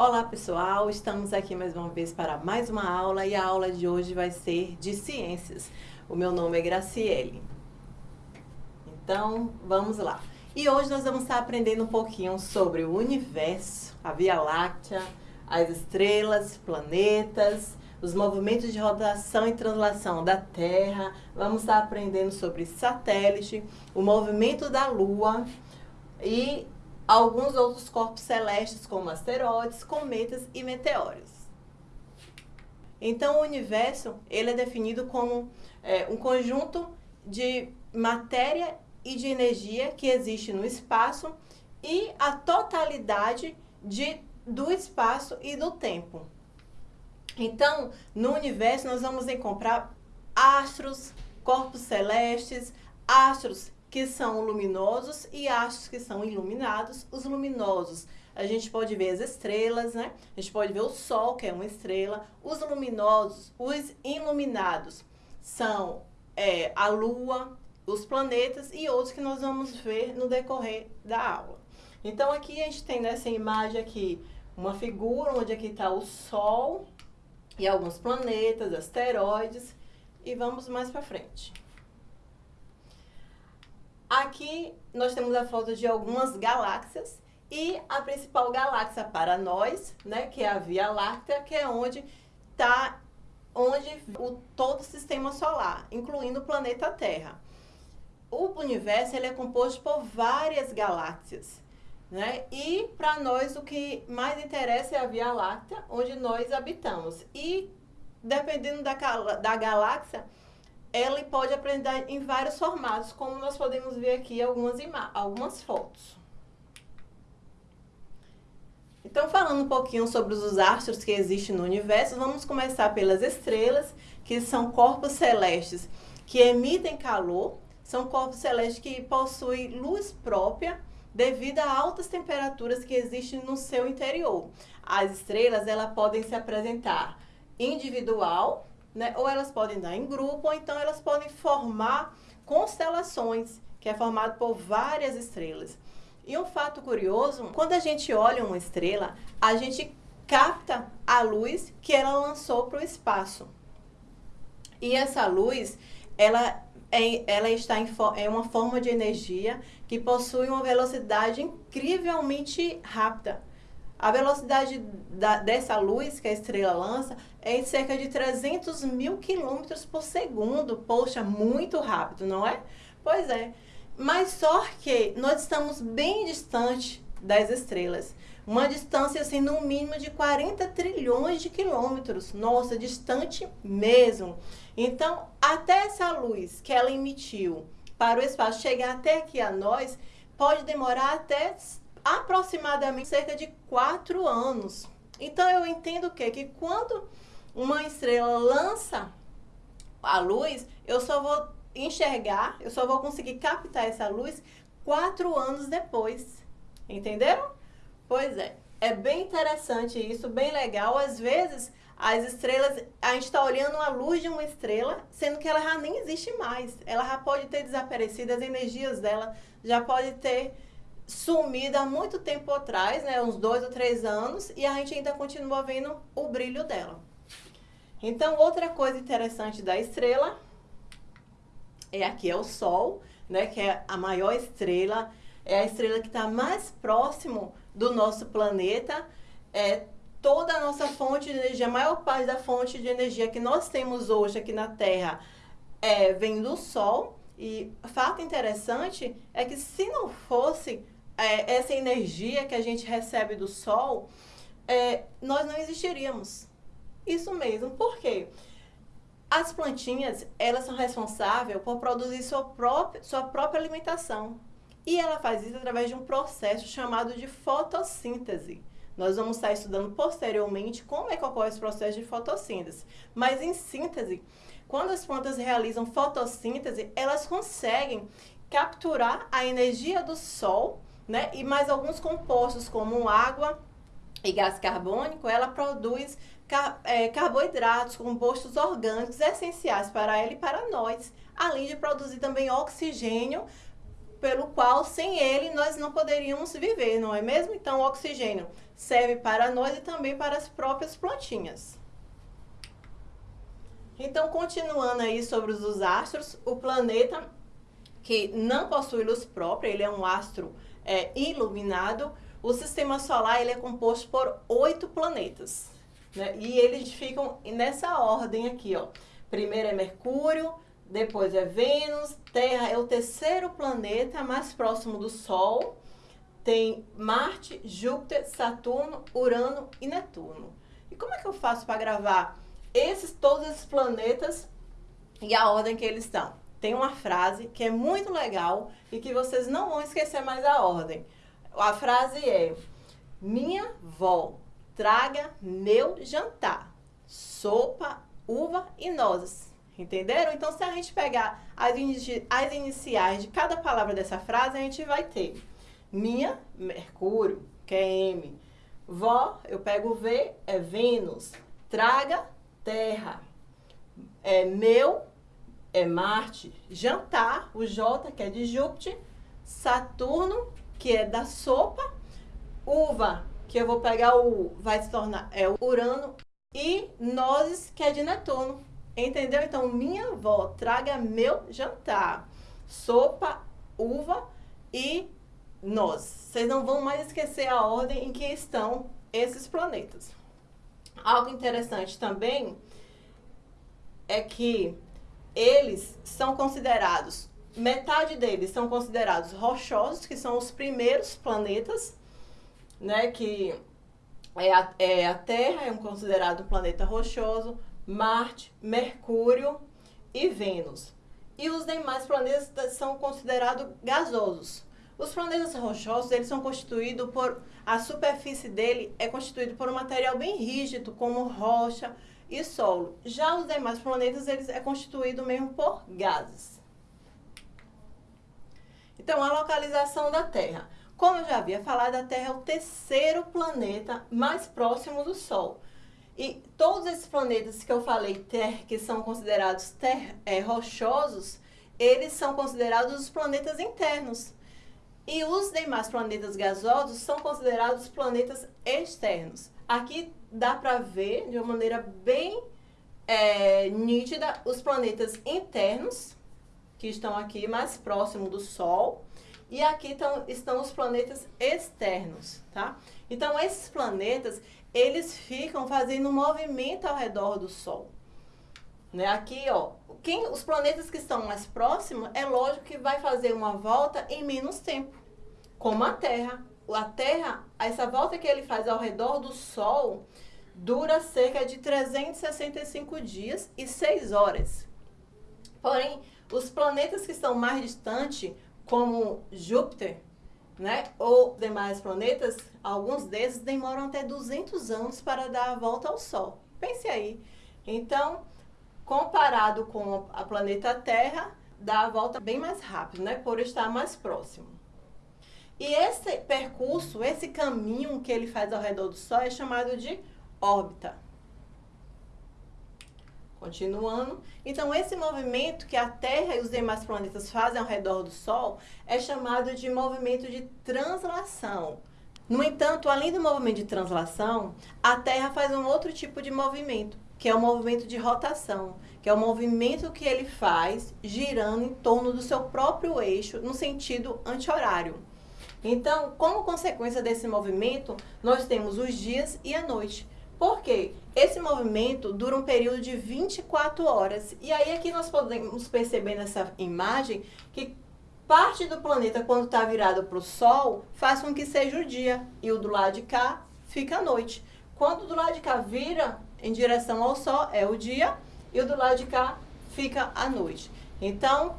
Olá pessoal, estamos aqui mais uma vez para mais uma aula e a aula de hoje vai ser de ciências. O meu nome é Graciele. Então, vamos lá. E hoje nós vamos estar aprendendo um pouquinho sobre o universo, a Via Láctea, as estrelas, planetas, os movimentos de rotação e translação da Terra. Vamos estar aprendendo sobre satélite, o movimento da Lua e alguns outros corpos celestes, como asteroides, cometas e meteoros. Então, o universo ele é definido como é, um conjunto de matéria e de energia que existe no espaço e a totalidade de, do espaço e do tempo. Então, no universo, nós vamos encontrar astros, corpos celestes, astros que são luminosos e astros que são iluminados. Os luminosos, a gente pode ver as estrelas, né? A gente pode ver o Sol, que é uma estrela. Os luminosos, os iluminados, são é, a Lua, os planetas e outros que nós vamos ver no decorrer da aula. Então, aqui a gente tem nessa imagem aqui uma figura onde aqui está o Sol e alguns planetas, asteroides. E vamos mais para frente. Aqui nós temos a foto de algumas galáxias e a principal galáxia para nós, né, que é a Via Láctea, que é onde está onde o todo o sistema solar, incluindo o planeta Terra. O universo ele é composto por várias galáxias, né? E para nós o que mais interessa é a Via Láctea, onde nós habitamos. E dependendo da, da galáxia, ela pode aprender em vários formatos, como nós podemos ver aqui algumas, algumas fotos. Então, falando um pouquinho sobre os astros que existem no universo, vamos começar pelas estrelas, que são corpos celestes que emitem calor, são corpos celestes que possuem luz própria devido a altas temperaturas que existem no seu interior. As estrelas, elas podem se apresentar individual, né? Ou elas podem dar em grupo, ou então elas podem formar constelações, que é formado por várias estrelas. E um fato curioso, quando a gente olha uma estrela, a gente capta a luz que ela lançou para o espaço. E essa luz, ela, é, ela está em é uma forma de energia que possui uma velocidade incrivelmente rápida. A velocidade da, dessa luz que a estrela lança é em cerca de 300 mil quilômetros por segundo. Poxa, muito rápido, não é? Pois é. Mas só que nós estamos bem distante das estrelas. Uma distância, assim, no mínimo de 40 trilhões de quilômetros. Nossa, distante mesmo. Então, até essa luz que ela emitiu para o espaço chegar até aqui a nós, pode demorar até aproximadamente cerca de quatro anos. Então eu entendo o quê? Que quando uma estrela lança a luz, eu só vou enxergar, eu só vou conseguir captar essa luz quatro anos depois. Entenderam? Pois é. É bem interessante isso, bem legal. Às vezes, as estrelas, a gente está olhando a luz de uma estrela, sendo que ela já nem existe mais. Ela já pode ter desaparecido, as energias dela já pode ter sumida há muito tempo atrás, né, uns dois ou três anos, e a gente ainda continua vendo o brilho dela. Então, outra coisa interessante da estrela é aqui é o Sol, né, que é a maior estrela, é a estrela que está mais próximo do nosso planeta, é toda a nossa fonte de energia, a maior parte da fonte de energia que nós temos hoje aqui na Terra é, vem do Sol, e fato interessante é que se não fosse é, essa energia que a gente recebe do sol, é, nós não existiríamos. Isso mesmo. Por quê? As plantinhas, elas são responsáveis por produzir sua própria, sua própria alimentação. E ela faz isso através de um processo chamado de fotossíntese. Nós vamos estar estudando posteriormente como é que ocorre esse processo de fotossíntese. Mas em síntese, quando as plantas realizam fotossíntese, elas conseguem capturar a energia do sol né? E mais alguns compostos, como água e gás carbônico, ela produz car é, carboidratos, compostos orgânicos essenciais para ela e para nós, além de produzir também oxigênio pelo qual sem ele nós não poderíamos viver, não é mesmo? Então o oxigênio serve para nós e também para as próprias plantinhas. Então, continuando aí sobre os astros, o planeta que não possui luz própria, ele é um astro é, iluminado, o sistema solar ele é composto por oito planetas. Né? E eles ficam nessa ordem aqui, ó. Primeiro é Mercúrio, depois é Vênus, Terra é o terceiro planeta mais próximo do Sol. Tem Marte, Júpiter, Saturno, Urano e Netuno. E como é que eu faço para gravar esses todos esses planetas e a ordem que eles estão? Tem uma frase que é muito legal e que vocês não vão esquecer mais a ordem. A frase é: Minha vó, traga meu jantar. Sopa, uva e nozes. Entenderam? Então, se a gente pegar as, inici as iniciais de cada palavra dessa frase, a gente vai ter minha, Mercúrio, que é M. Vó, eu pego V, é Vênus. Traga, Terra. É meu, é Marte. Jantar, o J, que é de Júpiter. Saturno, que é da sopa. Uva, que eu vou pegar o, vai se tornar, é o Urano. E nozes, que é de Netuno. Entendeu? Então, minha avó, traga meu jantar. Sopa, uva e nós. Vocês não vão mais esquecer a ordem em que estão esses planetas. Algo interessante também é que eles são considerados, metade deles são considerados rochosos, que são os primeiros planetas, né, que é a, é a Terra, é um considerado planeta rochoso, Marte, Mercúrio e Vênus. E os demais planetas são considerados gasosos. Os planetas rochosos, eles são constituídos por... A superfície dele é constituída por um material bem rígido, como rocha e solo. Já os demais planetas, eles é constituído mesmo por gases. Então, a localização da Terra. Como eu já havia falado, a Terra é o terceiro planeta mais próximo do Sol. E todos esses planetas que eu falei, ter, que são considerados ter, é, rochosos, eles são considerados os planetas internos. E os demais planetas gasosos são considerados planetas externos. Aqui dá para ver de uma maneira bem é, nítida os planetas internos, que estão aqui mais próximo do Sol, e aqui tão, estão os planetas externos, tá? Então, esses planetas, eles ficam fazendo um movimento ao redor do Sol. Né? Aqui, ó, quem, os planetas que estão mais próximos, é lógico que vai fazer uma volta em menos tempo, como a Terra. A Terra, essa volta que ele faz ao redor do Sol, dura cerca de 365 dias e 6 horas. Porém, os planetas que estão mais distantes, como Júpiter, né? Ou demais planetas, alguns desses demoram até 200 anos para dar a volta ao Sol. Pense aí. Então, comparado com a planeta Terra, dá a volta bem mais rápido, né? Por estar mais próximo. E esse percurso, esse caminho que ele faz ao redor do Sol é chamado de órbita. Continuando, então esse movimento que a Terra e os demais planetas fazem ao redor do Sol é chamado de movimento de translação. No entanto, além do movimento de translação, a Terra faz um outro tipo de movimento, que é o movimento de rotação, que é o movimento que ele faz girando em torno do seu próprio eixo no sentido anti-horário. Então, como consequência desse movimento, nós temos os dias e a noite. Por quê? Esse movimento dura um período de 24 horas. E aí aqui nós podemos perceber nessa imagem que parte do planeta, quando está virado para o Sol, faz com que seja o dia. E o do lado de cá fica a noite. Quando do lado de cá vira em direção ao Sol, é o dia. E o do lado de cá fica a noite. Então,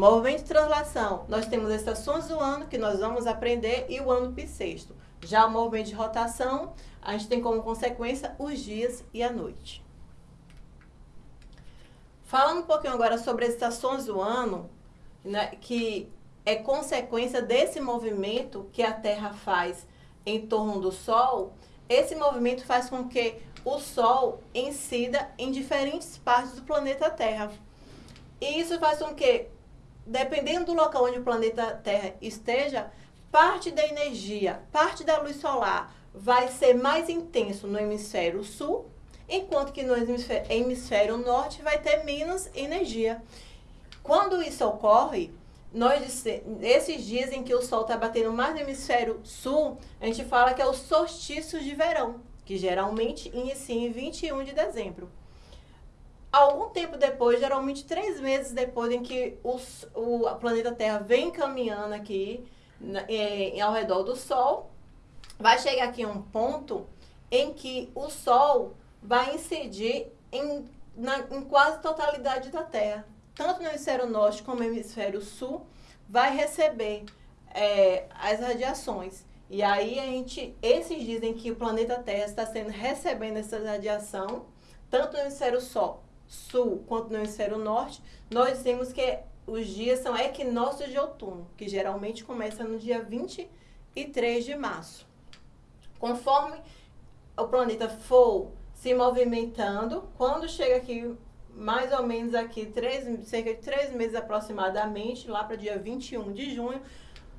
movimento de translação, nós temos estações do ano que nós vamos aprender e o ano bissexto. Já o movimento de rotação, a gente tem como consequência os dias e a noite. Falando um pouquinho agora sobre as estações do ano, né, que é consequência desse movimento que a Terra faz em torno do Sol, esse movimento faz com que o Sol incida em diferentes partes do planeta Terra. E isso faz com que dependendo do local onde o planeta Terra esteja, parte da energia, parte da luz solar vai ser mais intenso no hemisfério sul, enquanto que no hemisfério, hemisfério norte vai ter menos energia. Quando isso ocorre, nós, esses dias em que o sol está batendo mais no hemisfério sul, a gente fala que é o solstício de verão, que geralmente inicia em 21 de dezembro. Algum tempo depois, geralmente três meses depois em que o, o planeta Terra vem caminhando aqui em, ao redor do Sol, vai chegar aqui um ponto em que o Sol vai incidir em, na, em quase totalidade da Terra. Tanto no hemisfério norte como no hemisfério sul, vai receber é, as radiações. E aí a gente, esses dizem que o planeta Terra está sendo recebendo essa radiação, tanto no hemisfério sol, sul quanto no hemisfério norte, nós dizemos que os dias são equinócios de outono, que geralmente começa no dia 23 de março. Conforme o planeta for se movimentando, quando chega aqui, mais ou menos aqui, três, cerca de três meses aproximadamente, lá para dia 21 de junho,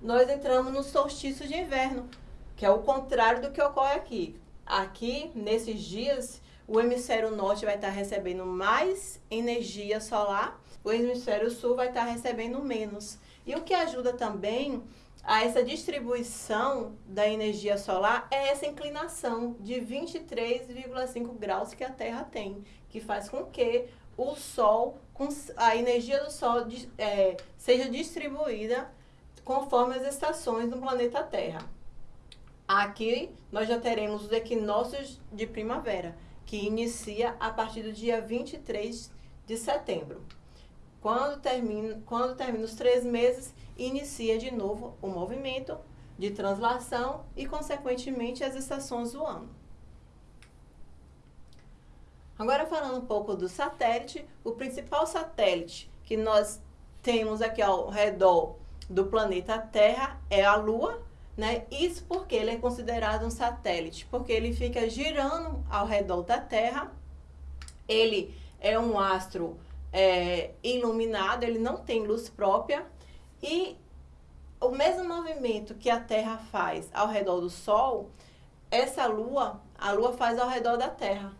nós entramos no solstício de inverno, que é o contrário do que ocorre aqui. Aqui, nesses dias, o hemisfério norte vai estar recebendo mais energia solar, o hemisfério sul vai estar recebendo menos. E o que ajuda também a essa distribuição da energia solar é essa inclinação de 23,5 graus que a Terra tem, que faz com que o Sol, a energia do Sol é, seja distribuída conforme as estações do planeta Terra. Aqui nós já teremos os equinócios de primavera que inicia a partir do dia 23 de setembro. Quando termina, quando termina os três meses, inicia de novo o movimento de translação e, consequentemente, as estações do ano. Agora, falando um pouco do satélite, o principal satélite que nós temos aqui ao redor do planeta Terra é a Lua, né? Isso porque ele é considerado um satélite, porque ele fica girando ao redor da Terra. Ele é um astro é, iluminado, ele não tem luz própria. E o mesmo movimento que a Terra faz ao redor do Sol, essa Lua, a Lua faz ao redor da Terra.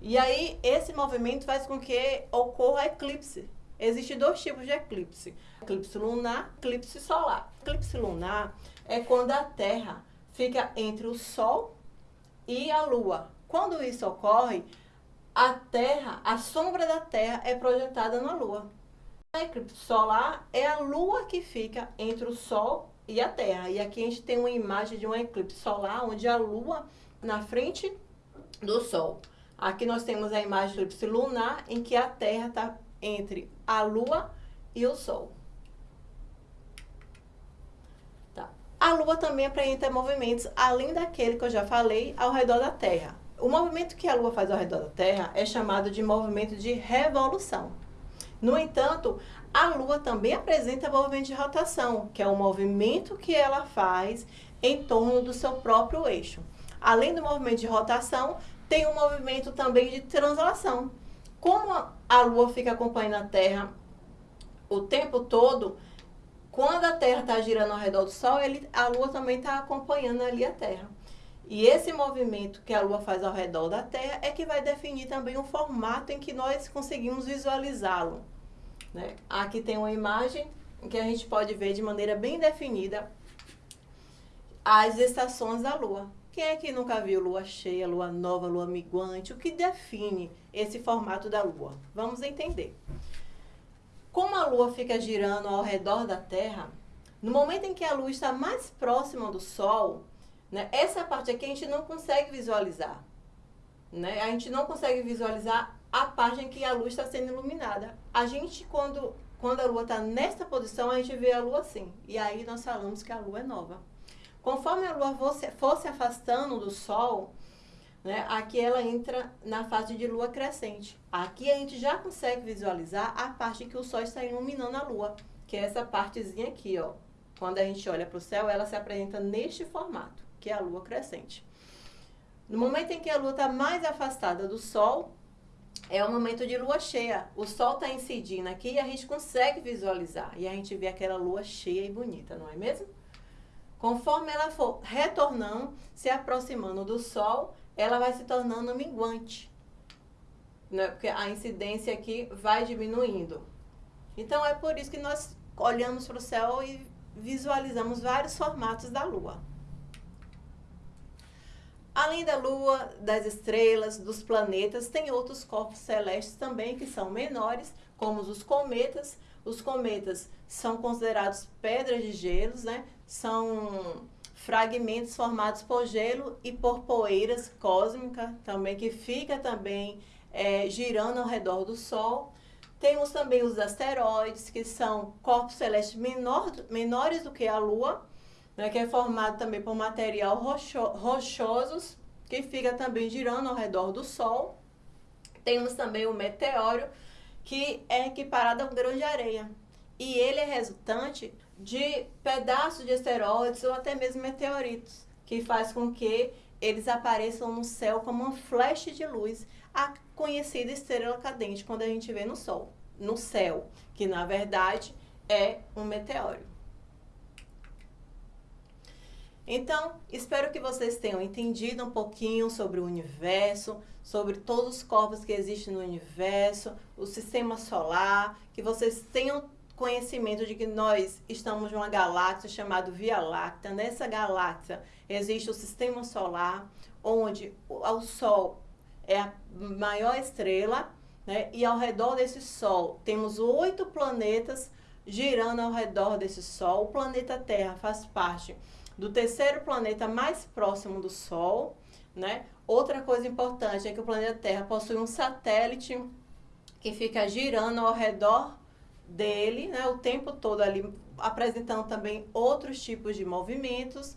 E aí, esse movimento faz com que ocorra eclipse. Existem dois tipos de eclipse: eclipse lunar, eclipse solar. Eclipse lunar é quando a Terra fica entre o Sol e a Lua. Quando isso ocorre, a Terra, a sombra da Terra é projetada na Lua. A eclipse solar é a Lua que fica entre o Sol e a Terra. E aqui a gente tem uma imagem de um eclipse solar, onde a Lua na frente do Sol. Aqui nós temos a imagem do eclipse lunar, em que a Terra está entre a Lua e o Sol. Tá. A Lua também apresenta movimentos, além daquele que eu já falei, ao redor da Terra. O movimento que a Lua faz ao redor da Terra é chamado de movimento de revolução. No entanto, a Lua também apresenta movimento de rotação, que é o movimento que ela faz em torno do seu próprio eixo. Além do movimento de rotação, tem um movimento também de translação, como a Lua fica acompanhando a Terra o tempo todo, quando a Terra está girando ao redor do Sol, ele, a Lua também está acompanhando ali a Terra. E esse movimento que a Lua faz ao redor da Terra é que vai definir também o formato em que nós conseguimos visualizá-lo. Né? Aqui tem uma imagem em que a gente pode ver de maneira bem definida as estações da Lua. Quem é que nunca viu lua cheia, lua nova, lua minguante? O que define esse formato da lua? Vamos entender. Como a lua fica girando ao redor da Terra, no momento em que a lua está mais próxima do Sol, né, essa parte aqui a gente não consegue visualizar. Né? A gente não consegue visualizar a parte em que a luz está sendo iluminada. A gente, quando, quando a lua está nessa posição, a gente vê a lua assim. E aí nós falamos que a lua é nova. Conforme a Lua fosse, fosse afastando do Sol, né, aqui ela entra na fase de Lua crescente. Aqui a gente já consegue visualizar a parte que o Sol está iluminando a Lua, que é essa partezinha aqui, ó. Quando a gente olha para o céu, ela se apresenta neste formato, que é a Lua crescente. No momento em que a Lua está mais afastada do Sol, é o momento de lua cheia. O sol está incidindo aqui e a gente consegue visualizar. E a gente vê aquela lua cheia e bonita, não é mesmo? Conforme ela for retornando, se aproximando do sol, ela vai se tornando minguante. Né? Porque a incidência aqui vai diminuindo. Então é por isso que nós olhamos para o céu e visualizamos vários formatos da lua. Além da Lua, das estrelas, dos planetas, tem outros corpos celestes também que são menores, como os cometas. Os cometas são considerados pedras de gelos, né? São fragmentos formados por gelo e por poeiras cósmicas também, que fica também é, girando ao redor do Sol. Temos também os asteroides, que são corpos celestes menor, menores do que a Lua, né, que é formado também por material rocho, rochosos, que fica também girando ao redor do Sol. Temos também o meteoro, que é equiparado a um grão de areia. E ele é resultante de pedaços de asteroides ou até mesmo meteoritos, que faz com que eles apareçam no céu como um flash de luz, a conhecida estrela cadente quando a gente vê no Sol, no céu, que na verdade é um meteoro. Então, espero que vocês tenham entendido um pouquinho sobre o universo, sobre todos os corpos que existem no universo, o sistema solar, que vocês tenham conhecimento de que nós estamos numa galáxia chamada Via Láctea. Nessa galáxia existe o sistema solar, onde o Sol é a maior estrela, né? e ao redor desse Sol temos oito planetas girando ao redor desse Sol. O planeta Terra faz parte do terceiro planeta mais próximo do Sol, né? Outra coisa importante é que o planeta Terra possui um satélite que fica girando ao redor dele, né, o tempo todo ali, apresentando também outros tipos de movimentos.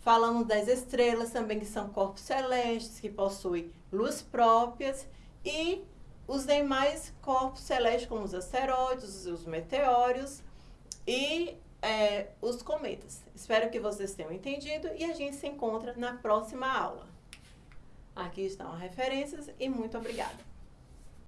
Falamos das estrelas também, que são corpos celestes, que possuem luz próprias, e os demais corpos celestes, como os asteroides, os meteoros, e é, os cometas. Espero que vocês tenham entendido e a gente se encontra na próxima aula. Aqui estão as referências e muito obrigada.